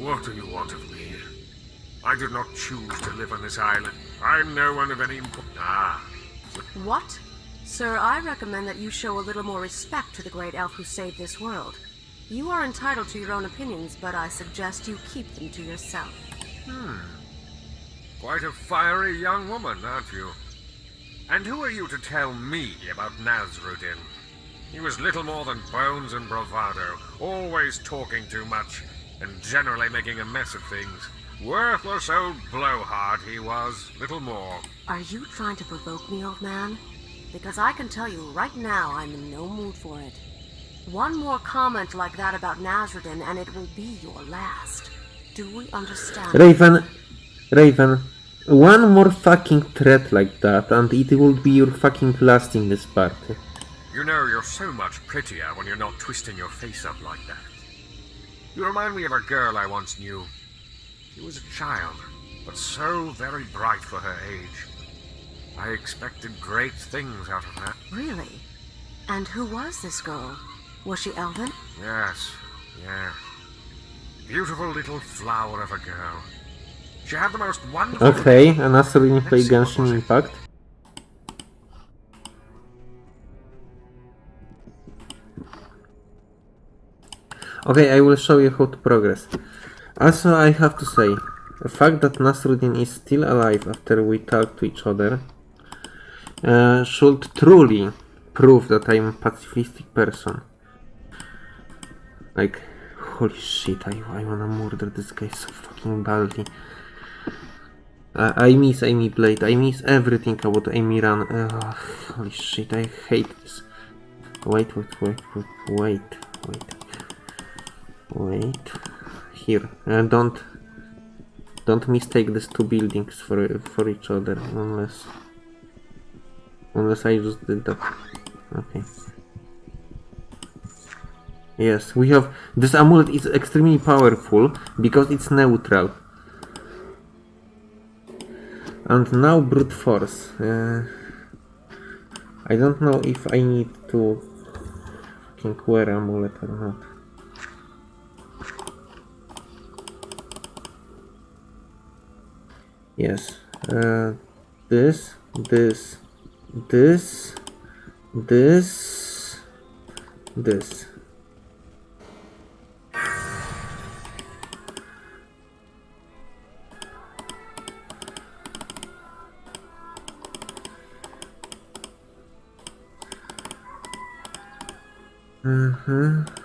What do you want of me? I did not choose to live on this island. I'm no one of any importance. Ah. What? Sir, I recommend that you show a little more respect to the great elf who saved this world. You are entitled to your own opinions, but I suggest you keep them to yourself. Hmm. Quite a fiery young woman, aren't you? And who are you to tell me about Nasruddin? He was little more than bones and bravado, always talking too much, and generally making a mess of things. Worthless old blowhard he was, little more. Are you trying to provoke me, old man? Because I can tell you right now I'm in no mood for it. One more comment like that about Nasruddin and it will be your last. Do we understand? Raven, Raven, one more fucking threat like that and it will be your fucking last in this party. You know, you're so much prettier when you're not twisting your face up like that. You remind me of a girl I once knew. She was a child, but so very bright for her age. I expected great things out of her. Really? And who was this girl? Was she elven? Yes, yes. Beautiful little flower of a girl. She had the most wonderful... Okay, a Nasruddin play Genshin Impact. Okay, I will show you how to progress. Also, I have to say, the fact that Nasruddin is still alive after we talk to each other uh, should truly prove that I'm a pacifistic person. Like, holy shit, I, I wanna murder this guy so fucking badly. Uh, I miss Amy Blade, I miss everything about Amy Run. Holy shit, I hate this. Wait, wait, wait, wait, wait, wait. Wait. Here, uh, don't don't mistake these two buildings for for each other unless unless I just did that. Okay. Yes, we have this amulet is extremely powerful because it's neutral. And now brute force. Uh, I don't know if I need to fucking wear amulet or not. Yes. Uh, this, this, this, this, this. Mm-hmm.